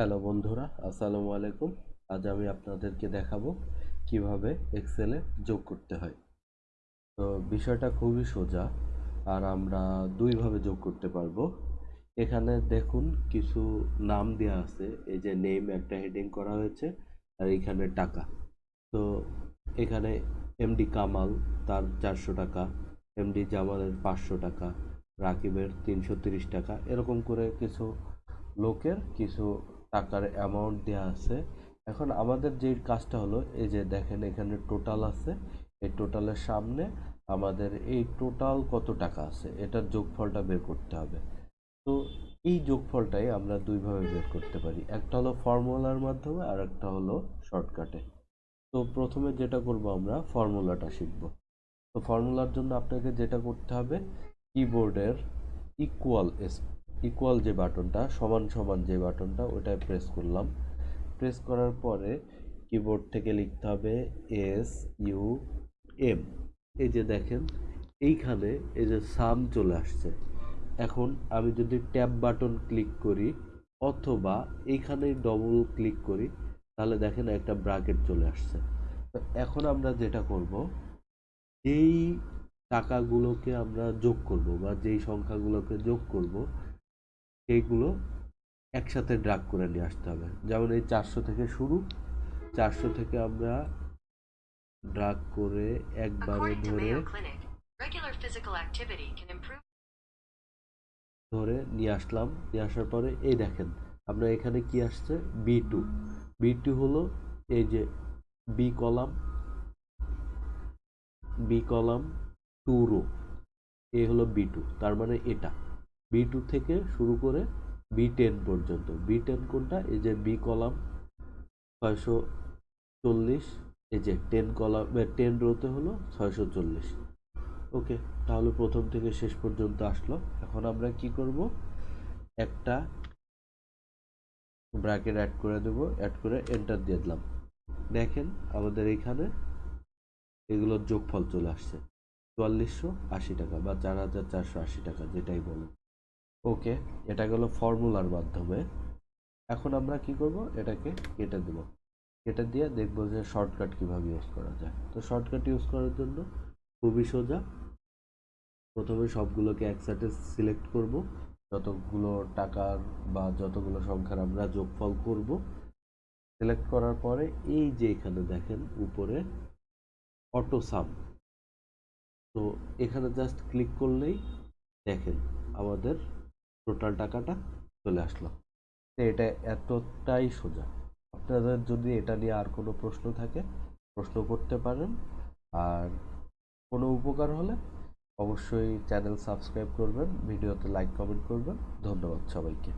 Hello বন্ধুরা, আসসালামু আলাইকুম। আজ আমি আপনাদেরকে দেখাবো কীভাবে এক্সেলে যোগ করতে হয়। তো বিষয়টা খুবই সোজা, আর আমরা দুইভাবে যোগ করতে পারব। এখানে দেখুন কিছু নাম দেওয়া আছে, এই যে নেম একটা হেডিং করা হয়েছে, আর এখানে টাকা। তো এখানে এমডি কামাল, তার চারশো টাকা এমডি জামালের পাঁচশো টাকা, রাকিবের তিনশো টাকা, এরকম করে কিছু লোকের কিছু টাকার অ্যামাউন্ট দেওয়া আছে। এখন আমাদের যে কাজটা হলো, এই যে দেখেন এখানে টোটাল আছে। এই টোটালের সামনে আমাদের এই টোটাল কত টাকা আছে, এটার যোগফলটা বের করতে হবে। তো এই যোগফলটাই আমরা দুইভাবে বের করতে পারি। একটা হলো ফর্মুলার মাধ্যমে আর একটা হলো শর্টকাটে তো প্রথমে যেটা করব আমরা ফর্মুলাটা শিখব। তো ফর্মুলার জন্য আপনাকে যেটা করতে হবে কিবোর্ডের ইকুয়াল ইকুয়াল যে বাটনটা, সমান সমান যে বাটনটা ওটায় প্রেস করলাম। প্রেস করার পরে কিবোর্ড থেকে লিখতে হবে এস ইউ এম এই যে দেখেন, এইখানে এই যে সাম চলে আসছে। এখন আমি যদি ট্যাব বাটন ক্লিক করি, অথবা এইখানে ডবল ক্লিক করি, তাহলে দেখেন একটা ব্রাকেট চলে আসছে। তো এখন আমরা যেটা করব, যেই টাকাগুলোকে আমরা যোগ করব, বা যেই সংখ্যাগুলোকে যোগ করব সেইগুলো একসাথে ড্রাগ করে নিয়ে আসতে হবে। যেমন এই চারশো থেকে শুরু। চারশো থেকে আমরা ড্রাগ করে একবারে ধরে ধরে নিয়ে আসলাম। নিয়ে আসার পরে এই দেখেন আমরা এখানে কি আসছে? বি টু বি টু হলো এই যে B column B column two row এ হলো বি টু তার মানে এটা। বি টু থেকে শুরু করে বি টেন পর্যন্ত। বি টেন কোনটা? এই যে বি কলাম ছয়শো চল্লিশ, এই যে টেন কলাম টেন রোতে হলো ছয়শো চল্লিশ। ওকে তাহলে প্রথম থেকে শেষ পর্যন্ত আসলো। এখন আমরা কি করব? একটা ব্র্যাকেট অ্যাড করে দেব অ্যাড করে এন্টার দিয়ে দিলাম। দেখেন আমাদের এখানে এগুলোর যোগফল চলে আসছে। চুয়াল্লিশশো আশি টাকা বা চার হাজার চারশো আশি টাকা, যেটাই বলুন। ওকে, এটা গেল ফর্মুলার মাধ্যমে। এখন আমরা কি করব? এটাকে কেটে দেব। কেটে দিয়ে দেখব যে শর্টকাট কীভাবে ইউজ করা যায়। তো শর্টকাট ইউজ করার জন্য খুবই সোজা। প্রথমে সবগুলোকে একসাথে সিলেক্ট করব। যতগুলো টাকার বা যতগুলো সংখ্যার আমরা যোগফল করব। সিলেক্ট করার পরে এই যে এখানে দেখেন, উপরে অটো সাম। তো এখানে জাস্ট ক্লিক করলেই দেখেন আমাদের টোটাল টাকাটা চলে আসলো। এটা এতটাই সোজা। আপনাদের যদি এটা নিয়ে আর কোনো প্রশ্ন থাকে, প্রশ্ন করতে পারেন। আর কোনো উপকার হলে অবশ্যই চ্যানেল সাবস্ক্রাইব করবেন, ভিডিওতে লাইক, কমেন্ট করবেন। ধন্যবাদ সবাইকে।